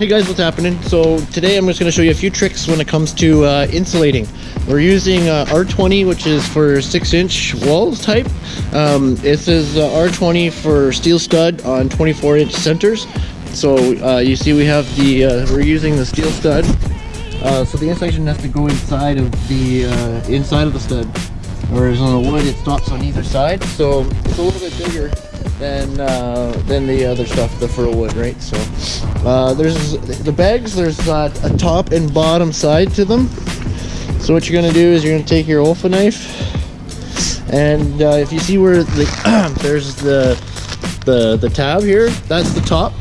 Hey guys, what's happening? So today I'm just going to show you a few tricks when it comes to uh, insulating. We're using uh, R20, which is for 6 inch walls type. Um, this is uh, R20 for steel stud on 24 inch centers. So uh, you see we have the, uh, we're using the steel stud. Uh, so the insulation has to go inside of the, inside of the stud. Whereas on the wood it stops on either side. So it's a little bit bigger than uh, than the other stuff, the fir wood, right? So uh, there's the bags. There's uh, a top and bottom side to them. So what you're gonna do is you're gonna take your Olfa knife, and uh, if you see where the there's the the the tab here, that's the top,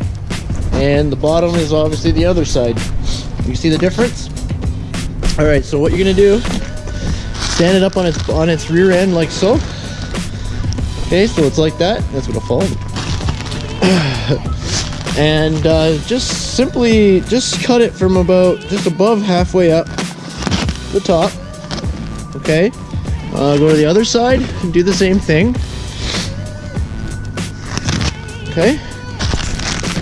and the bottom is obviously the other side. You see the difference? All right. So what you're gonna do? Stand it up on its on its rear end like so Okay, so it's like that. That's what it'll fall. and uh, just simply, just cut it from about, just above halfway up the top. Okay. Uh, go to the other side and do the same thing. Okay.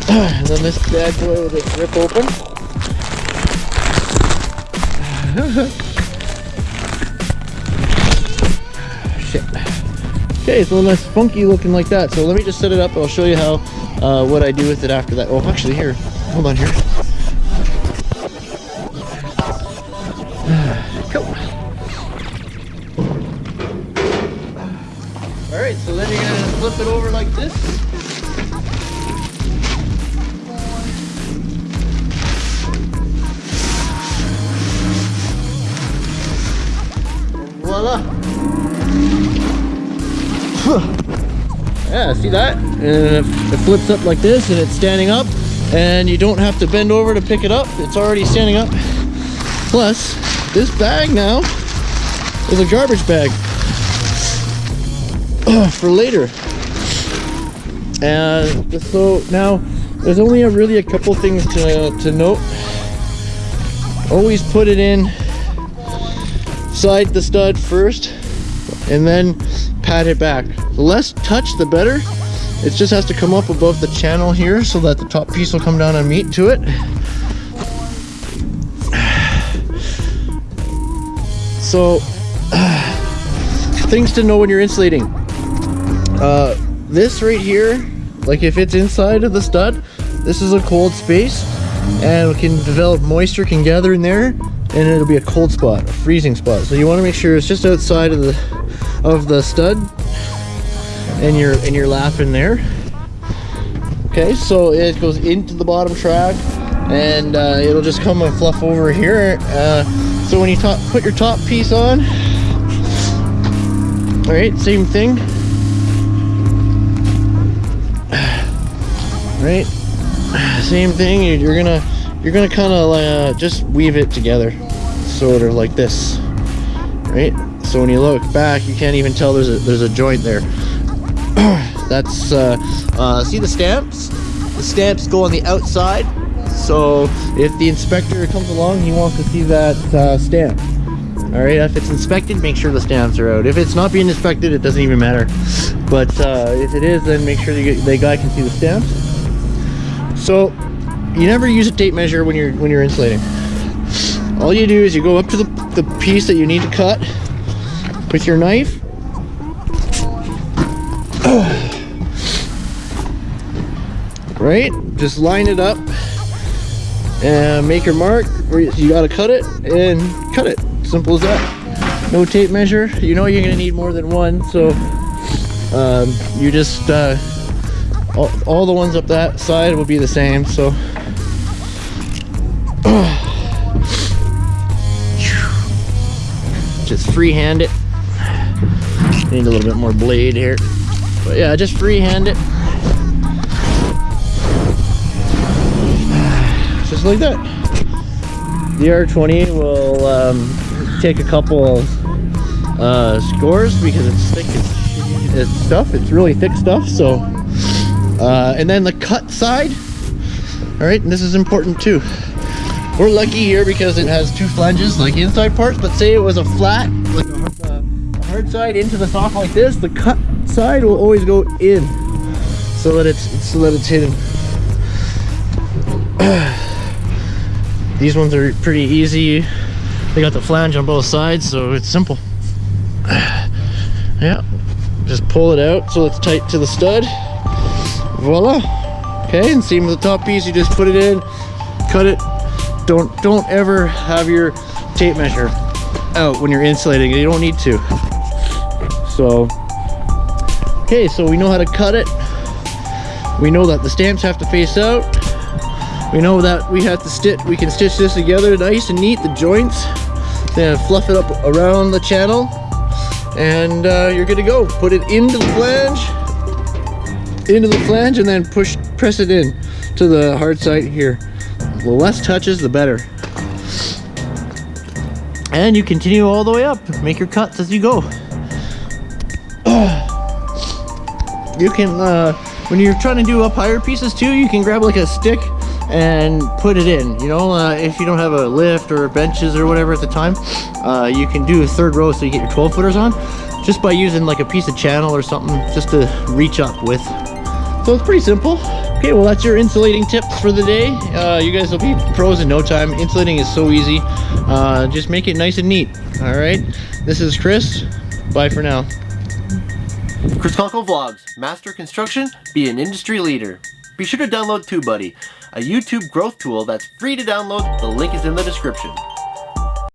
And then this bad boy will just rip open. Okay, it's so nice funky looking like that. So let me just set it up. I'll show you how, uh, what I do with it after that. Oh, actually here, hold on here. Cool. All right, so then you're gonna flip it over like this. voila yeah, see that? And it flips up like this and it's standing up and you don't have to bend over to pick it up. It's already standing up. Plus, this bag now is a garbage bag for later. And so now there's only a, really a couple things to, to note. Always put it in side the stud first and then pat it back. The less touch, the better. It just has to come up above the channel here so that the top piece will come down and meet to it. So, things to know when you're insulating. Uh, this right here, like if it's inside of the stud, this is a cold space and can develop moisture can gather in there and it'll be a cold spot, a freezing spot. So you want to make sure it's just outside of the of the stud. And your and your lap in there. Okay so it goes into the bottom track and uh, it'll just come and fluff over here. Uh, so when you top, put your top piece on all right same thing. Right same thing you're gonna you're gonna kind of uh, just weave it together sort of like this. Right so when you look back, you can't even tell there's a there's a joint there. That's uh, uh, see the stamps. The stamps go on the outside. So if the inspector comes along, he wants to see that uh, stamp. All right, if it's inspected, make sure the stamps are out. If it's not being inspected, it doesn't even matter. But uh, if it is, then make sure the, the guy can see the stamps. So you never use a tape measure when you're when you're insulating. All you do is you go up to the, the piece that you need to cut with your knife. right? Just line it up and make your mark where you gotta cut it and cut it. Simple as that. No tape measure. You know you're gonna need more than one, so um, you just uh, all, all the ones up that side will be the same. So. just freehand it Need a little bit more blade here. But yeah, just freehand it. Just like that. The R20 will um, take a couple uh, scores because it's thick it's, stuff. It's really thick stuff. So, uh, and then the cut side. All right, and this is important too. We're lucky here because it has two flanges, like inside parts, but say it was a flat, like hard side into the soft like this, the cut side will always go in so that it's so that it's hidden. These ones are pretty easy. They got the flange on both sides, so it's simple. Yeah, just pull it out so it's tight to the stud. Voila. Okay, and same with the top piece, you just put it in, cut it. Don't don't ever have your tape measure out when you're insulating. You don't need to. So, okay, so we know how to cut it. We know that the stamps have to face out. We know that we have to stitch, we can stitch this together nice and neat, the joints. Then fluff it up around the channel. And uh, you're good to go. Put it into the flange, into the flange, and then push, press it in to the hard side here. The less touches, the better. And you continue all the way up. Make your cuts as you go. You can, uh, when you're trying to do up higher pieces too, you can grab like a stick and put it in. You know, uh, if you don't have a lift or benches or whatever at the time, uh, you can do a third row so you get your 12 footers on just by using like a piece of channel or something just to reach up with. So it's pretty simple. Okay, well that's your insulating tips for the day. Uh, you guys will be pros in no time. Insulating is so easy. Uh, just make it nice and neat. All right, this is Chris. Bye for now. Chris Conkle Vlogs, master construction, be an industry leader. Be sure to download TubeBuddy, a YouTube growth tool that's free to download. The link is in the description.